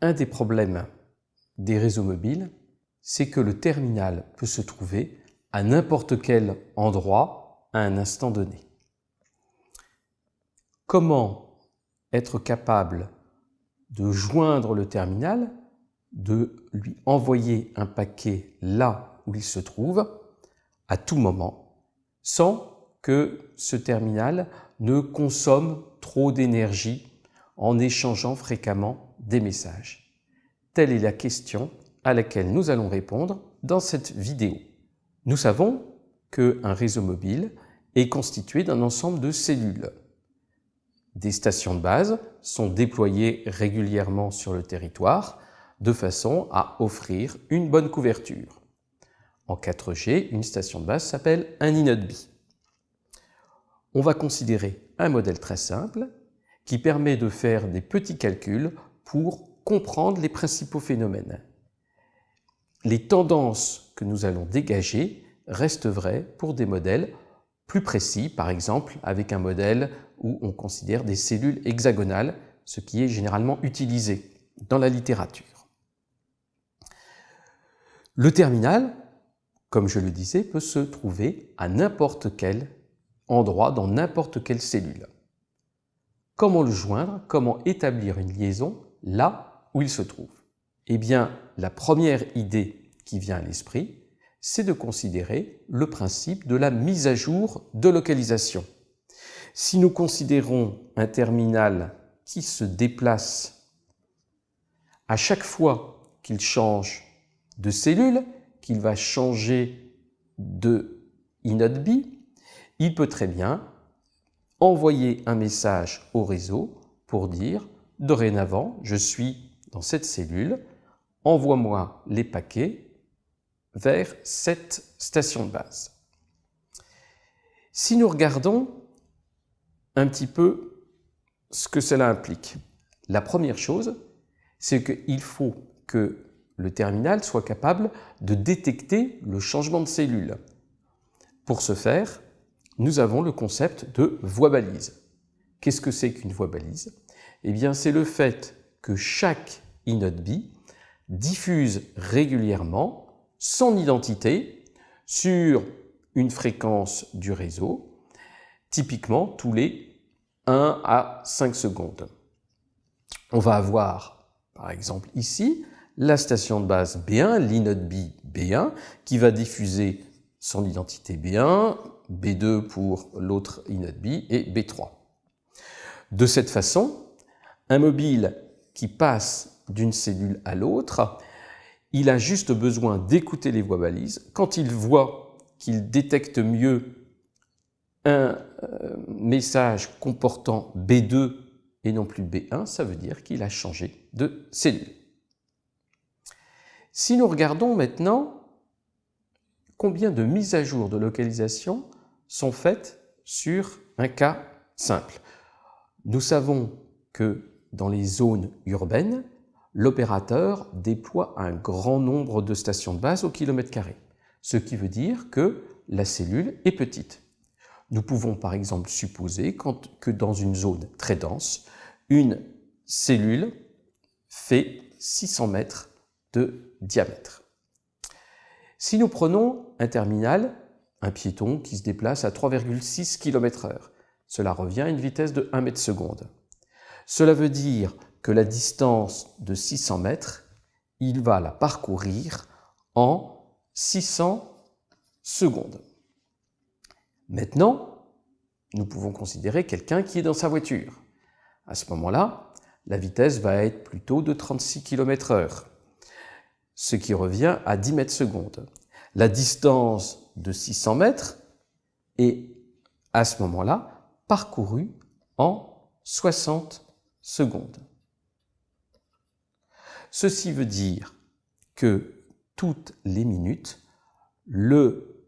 Un des problèmes des réseaux mobiles, c'est que le terminal peut se trouver à n'importe quel endroit à un instant donné. Comment être capable de joindre le terminal, de lui envoyer un paquet là où il se trouve, à tout moment, sans que ce terminal ne consomme trop d'énergie en échangeant fréquemment des messages. Telle est la question à laquelle nous allons répondre dans cette vidéo. Nous savons qu'un réseau mobile est constitué d'un ensemble de cellules. Des stations de base sont déployées régulièrement sur le territoire de façon à offrir une bonne couverture. En 4G, une station de base s'appelle un INODB. On va considérer un modèle très simple qui permet de faire des petits calculs pour comprendre les principaux phénomènes. Les tendances que nous allons dégager restent vraies pour des modèles plus précis, par exemple avec un modèle où on considère des cellules hexagonales, ce qui est généralement utilisé dans la littérature. Le terminal, comme je le disais, peut se trouver à n'importe quel endroit, dans n'importe quelle cellule. Comment le joindre? Comment établir une liaison là où il se trouve Eh bien, la première idée qui vient à l'esprit, c'est de considérer le principe de la mise à jour de localisation. Si nous considérons un terminal qui se déplace à chaque fois qu'il change de cellule, qu'il va changer de inode B, il peut très bien envoyer un message au réseau pour dire « Dorénavant, je suis dans cette cellule, envoie-moi les paquets vers cette station de base. » Si nous regardons un petit peu ce que cela implique, la première chose, c'est qu'il faut que le terminal soit capable de détecter le changement de cellule. Pour ce faire, nous avons le concept de voie balise. Qu'est-ce que c'est qu'une voie balise Eh bien, c'est le fait que chaque inode B diffuse régulièrement son identité sur une fréquence du réseau, typiquement tous les 1 à 5 secondes. On va avoir, par exemple ici, la station de base B1, l'inode B B1, qui va diffuser son identité B1, B2 pour l'autre inode B et B3. De cette façon, un mobile qui passe d'une cellule à l'autre, il a juste besoin d'écouter les voies balises. Quand il voit qu'il détecte mieux un euh, message comportant B2 et non plus B1, ça veut dire qu'il a changé de cellule. Si nous regardons maintenant combien de mises à jour de localisation sont faites sur un cas simple. Nous savons que dans les zones urbaines, l'opérateur déploie un grand nombre de stations de base au kilomètre carré, ce qui veut dire que la cellule est petite. Nous pouvons par exemple supposer que dans une zone très dense, une cellule fait 600 mètres de diamètre. Si nous prenons un terminal un piéton qui se déplace à 3,6 km h Cela revient à une vitesse de 1 mètre seconde. Cela veut dire que la distance de 600 mètres, il va la parcourir en 600 secondes. Maintenant, nous pouvons considérer quelqu'un qui est dans sa voiture. À ce moment-là, la vitesse va être plutôt de 36 km h ce qui revient à 10 mètres secondes. La distance de 600 mètres et à ce moment-là parcouru en 60 secondes. Ceci veut dire que toutes les minutes, le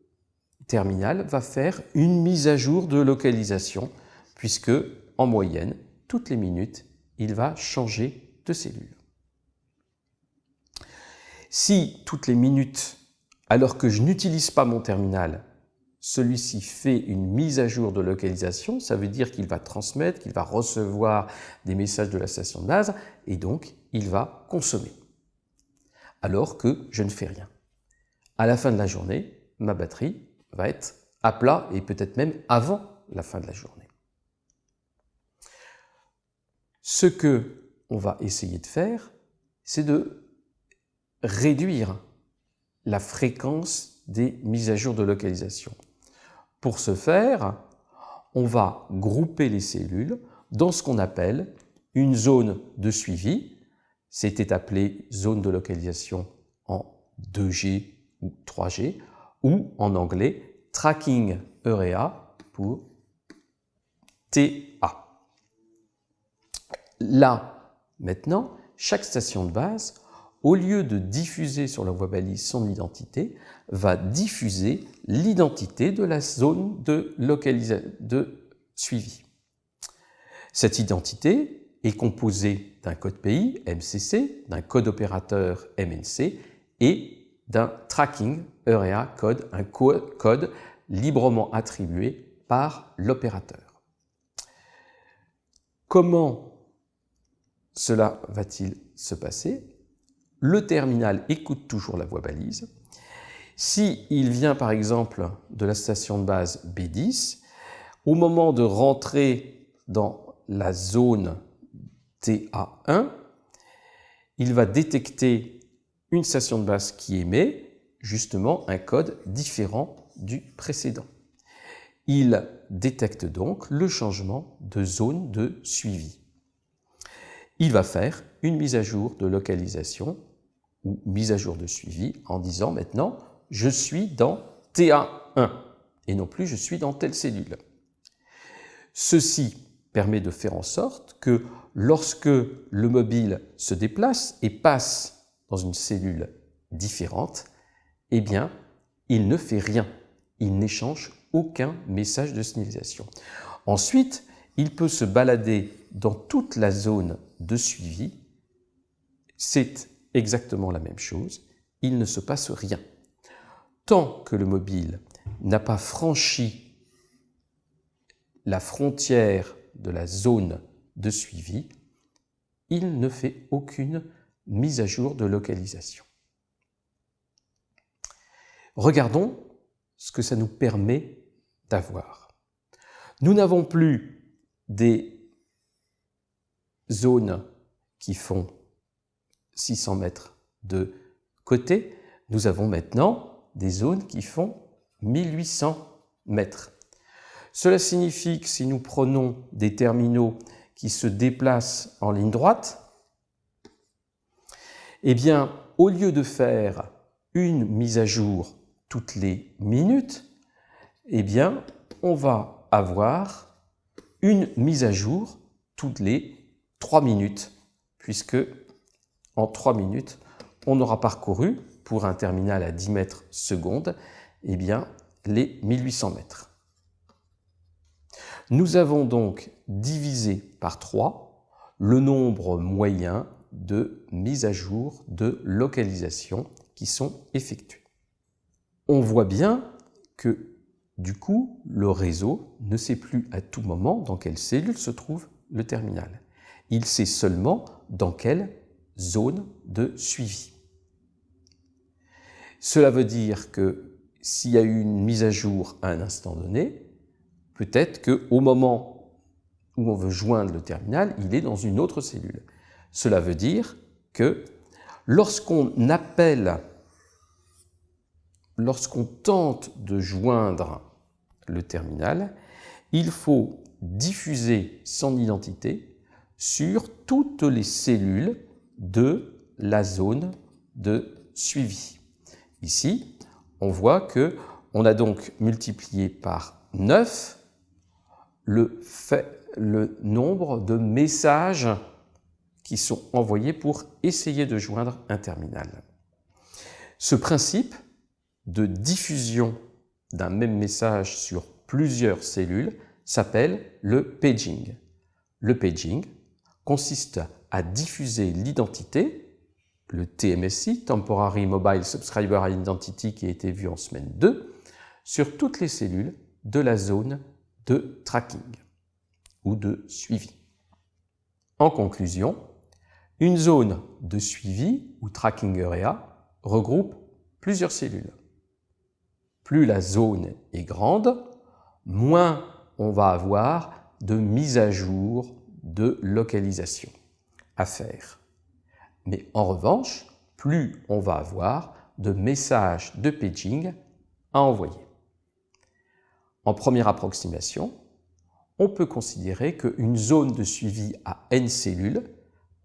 terminal va faire une mise à jour de localisation puisque, en moyenne, toutes les minutes, il va changer de cellule. Si toutes les minutes alors que je n'utilise pas mon terminal, celui-ci fait une mise à jour de localisation, ça veut dire qu'il va transmettre, qu'il va recevoir des messages de la station de base, et donc il va consommer. Alors que je ne fais rien. À la fin de la journée, ma batterie va être à plat, et peut-être même avant la fin de la journée. Ce que on va essayer de faire, c'est de réduire la fréquence des mises à jour de localisation. Pour ce faire, on va grouper les cellules dans ce qu'on appelle une zone de suivi. C'était appelé zone de localisation en 2G ou 3G, ou en anglais Tracking Area pour TA. Là, maintenant, chaque station de base au lieu de diffuser sur la voie balise son identité, va diffuser l'identité de la zone de, suivi. Cette identité est composée d'un code pays, MCC, d'un code opérateur, MNC, et d'un tracking area code, un code librement attribué par l'opérateur. Comment cela va-t-il se passer? Le terminal écoute toujours la voie balise. S'il il vient par exemple de la station de base B10, au moment de rentrer dans la zone TA1, il va détecter une station de base qui émet justement un code différent du précédent. Il détecte donc le changement de zone de suivi. Il va faire une mise à jour de localisation ou mise à jour de suivi en disant maintenant je suis dans TA1 et non plus je suis dans telle cellule. Ceci permet de faire en sorte que lorsque le mobile se déplace et passe dans une cellule différente, eh bien, il ne fait rien. Il n'échange aucun message de signalisation. Ensuite, il peut se balader dans toute la zone de suivi. C'est exactement la même chose, il ne se passe rien. Tant que le mobile n'a pas franchi la frontière de la zone de suivi, il ne fait aucune mise à jour de localisation. Regardons ce que ça nous permet d'avoir. Nous n'avons plus des zones qui font 600 mètres de côté, nous avons maintenant des zones qui font 1800 mètres. Cela signifie que si nous prenons des terminaux qui se déplacent en ligne droite, eh bien, au lieu de faire une mise à jour toutes les minutes, eh bien, on va avoir une mise à jour toutes les 3 minutes, puisque en 3 minutes, on aura parcouru, pour un terminal à 10 mètres seconde, eh bien, les 1800 mètres. Nous avons donc divisé par 3 le nombre moyen de mises à jour de localisation qui sont effectuées. On voit bien que du coup, le réseau ne sait plus à tout moment dans quelle cellule se trouve le terminal. Il sait seulement dans quelle zone de suivi. Cela veut dire que s'il y a eu une mise à jour à un instant donné, peut-être qu'au moment où on veut joindre le terminal, il est dans une autre cellule. Cela veut dire que lorsqu'on appelle, lorsqu'on tente de joindre le terminal, il faut diffuser son identité sur toutes les cellules de la zone de suivi. Ici, on voit que on a donc multiplié par 9 le, le nombre de messages qui sont envoyés pour essayer de joindre un terminal. Ce principe de diffusion d'un même message sur plusieurs cellules s'appelle le paging. Le paging consiste à diffuser l'identité, le TMSI, Temporary Mobile Subscriber Identity, qui a été vu en semaine 2, sur toutes les cellules de la zone de tracking ou de suivi. En conclusion, une zone de suivi ou tracking area regroupe plusieurs cellules. Plus la zone est grande, moins on va avoir de mise à jour de localisation faire. Mais en revanche, plus on va avoir de messages de paging à envoyer. En première approximation, on peut considérer qu'une zone de suivi à n cellules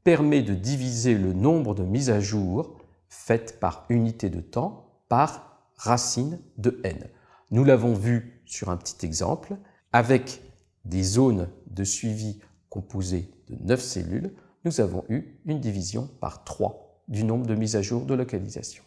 permet de diviser le nombre de mises à jour faites par unité de temps par racine de n. Nous l'avons vu sur un petit exemple avec des zones de suivi composées de 9 cellules, nous avons eu une division par 3 du nombre de mises à jour de localisation.